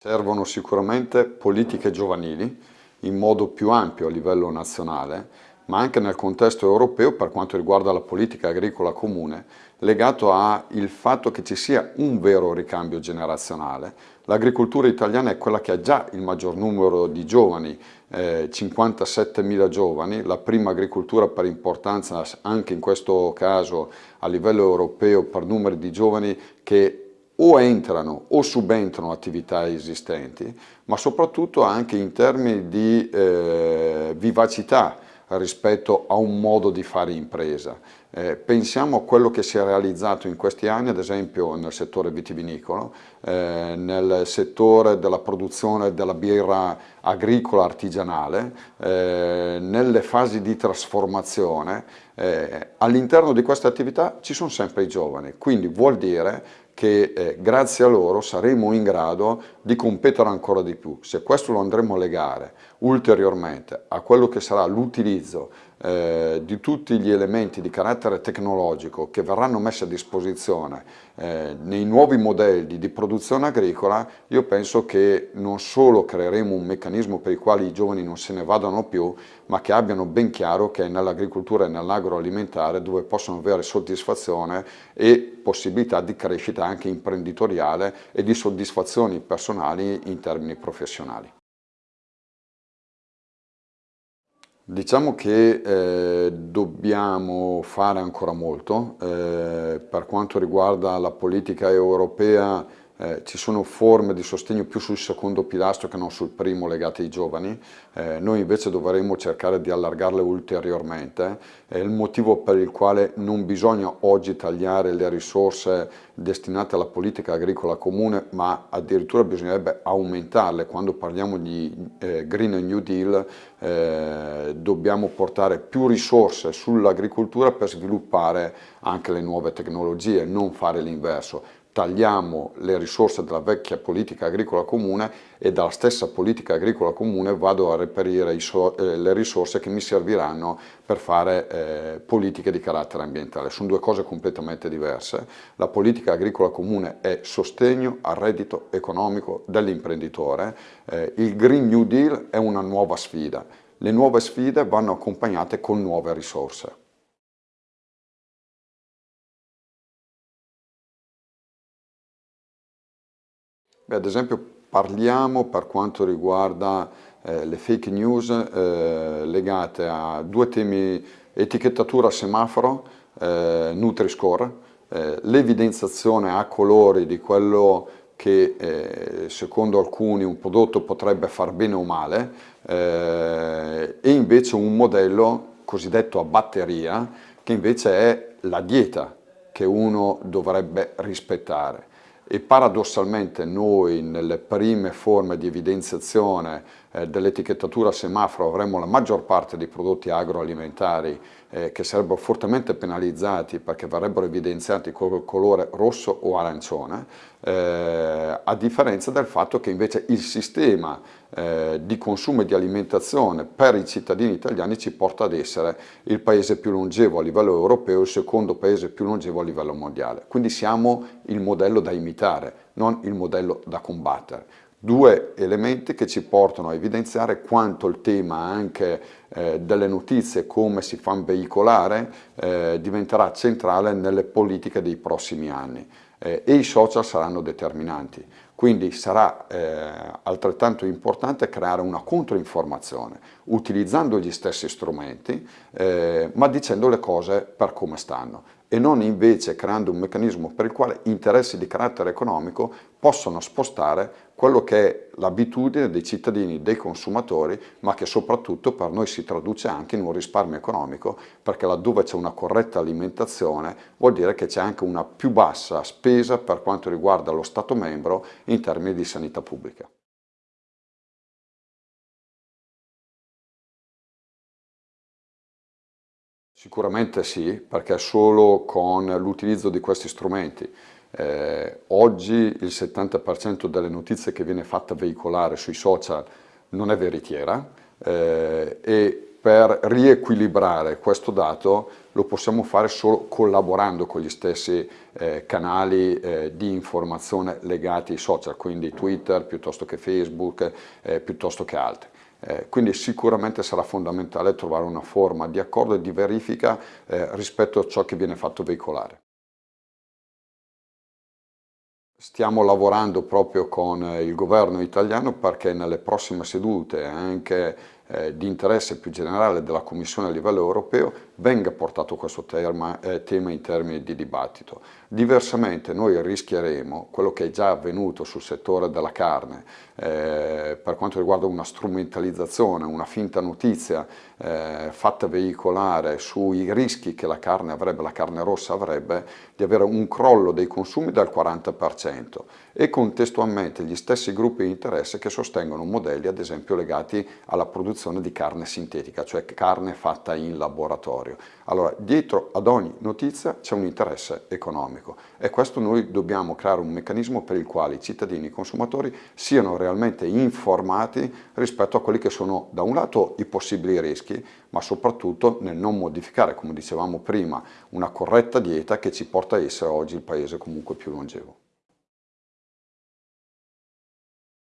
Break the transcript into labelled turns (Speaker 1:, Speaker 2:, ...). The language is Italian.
Speaker 1: Servono sicuramente politiche giovanili in modo più ampio a livello nazionale, ma anche nel contesto europeo per quanto riguarda la politica agricola comune, legato al fatto che ci sia un vero ricambio generazionale. L'agricoltura italiana è quella che ha già il maggior numero di giovani, eh, 57.000 giovani, la prima agricoltura per importanza anche in questo caso a livello europeo per numeri di giovani che o entrano o subentrano attività esistenti, ma soprattutto anche in termini di eh, vivacità rispetto a un modo di fare impresa. Eh, pensiamo a quello che si è realizzato in questi anni, ad esempio nel settore vitivinicolo, eh, nel settore della produzione della birra agricola artigianale, eh, nelle fasi di trasformazione. Eh, all'interno di queste attività ci sono sempre i giovani, quindi vuol dire che eh, grazie a loro saremo in grado di competere ancora di più. Se questo lo andremo a legare ulteriormente a quello che sarà l'utilizzo eh, di tutti gli elementi di carattere tecnologico che verranno messi a disposizione eh, nei nuovi modelli di produzione agricola, io penso che non solo creeremo un meccanismo per il quale i giovani non se ne vadano più, ma che abbiano ben chiaro che è nell'agricoltura e nell'agroalimentare dove possono avere soddisfazione e possibilità di crescita anche imprenditoriale e di soddisfazioni personali in termini professionali. Diciamo che eh, dobbiamo fare ancora molto, eh, per quanto riguarda la politica europea eh, ci sono forme di sostegno più sul secondo pilastro che non sul primo legate ai giovani, eh, noi invece dovremmo cercare di allargarle ulteriormente, è il motivo per il quale non bisogna oggi tagliare le risorse destinate alla politica agricola comune, ma addirittura bisognerebbe aumentarle, quando parliamo di eh, Green New Deal eh, dobbiamo portare più risorse sull'agricoltura per sviluppare anche le nuove tecnologie, non fare l'inverso tagliamo le risorse della vecchia politica agricola comune e dalla stessa politica agricola comune vado a reperire so eh, le risorse che mi serviranno per fare eh, politiche di carattere ambientale. Sono due cose completamente diverse. La politica agricola comune è sostegno al reddito economico dell'imprenditore, eh, il Green New Deal è una nuova sfida. Le nuove sfide vanno accompagnate con nuove risorse. Beh, ad esempio parliamo per quanto riguarda eh, le fake news eh, legate a due temi, etichettatura semaforo, eh, Nutri-Score, eh, l'evidenziazione a colori di quello che eh, secondo alcuni un prodotto potrebbe far bene o male eh, e invece un modello cosiddetto a batteria che invece è la dieta che uno dovrebbe rispettare e paradossalmente noi nelle prime forme di evidenziazione eh, dell'etichettatura semaforo avremmo la maggior parte dei prodotti agroalimentari eh, che sarebbero fortemente penalizzati perché verrebbero evidenziati con il colore rosso o arancione, eh, a differenza del fatto che invece il sistema eh, di consumo e di alimentazione per i cittadini italiani ci porta ad essere il paese più longevo a livello europeo il secondo paese più longevo a livello mondiale. Quindi siamo il modello da imitare, non il modello da combattere due elementi che ci portano a evidenziare quanto il tema anche eh, delle notizie, come si fanno veicolare, eh, diventerà centrale nelle politiche dei prossimi anni eh, e i social saranno determinanti. Quindi sarà eh, altrettanto importante creare una controinformazione utilizzando gli stessi strumenti eh, ma dicendo le cose per come stanno e non invece creando un meccanismo per il quale interessi di carattere economico possono spostare quello che è l'abitudine dei cittadini, dei consumatori, ma che soprattutto per noi si traduce anche in un risparmio economico, perché laddove c'è una corretta alimentazione vuol dire che c'è anche una più bassa spesa per quanto riguarda lo Stato membro in termini di sanità pubblica. Sicuramente sì, perché solo con l'utilizzo di questi strumenti. Eh, oggi il 70% delle notizie che viene fatta veicolare sui social non è veritiera eh, e per riequilibrare questo dato lo possiamo fare solo collaborando con gli stessi eh, canali eh, di informazione legati ai social, quindi Twitter piuttosto che Facebook, eh, piuttosto che altri. Eh, quindi sicuramente sarà fondamentale trovare una forma di accordo e di verifica eh, rispetto a ciò che viene fatto veicolare. Stiamo lavorando proprio con il governo italiano perché nelle prossime sedute anche eh, di interesse più generale della Commissione a livello europeo venga portato questo tema, eh, tema in termini di dibattito. Diversamente noi rischieremo quello che è già avvenuto sul settore della carne eh, per quanto riguarda una strumentalizzazione, una finta notizia eh, fatta veicolare sui rischi che la carne avrebbe, la carne rossa avrebbe, di avere un crollo dei consumi del 40% e contestualmente gli stessi gruppi di interesse che sostengono modelli ad esempio legati alla produzione di carne sintetica, cioè carne fatta in laboratorio. Allora, dietro ad ogni notizia c'è un interesse economico e questo noi dobbiamo creare un meccanismo per il quale i cittadini e i consumatori siano realmente informati rispetto a quelli che sono da un lato i possibili rischi, ma soprattutto nel non modificare, come dicevamo prima, una corretta dieta che ci porta a essere oggi il paese comunque più longevo.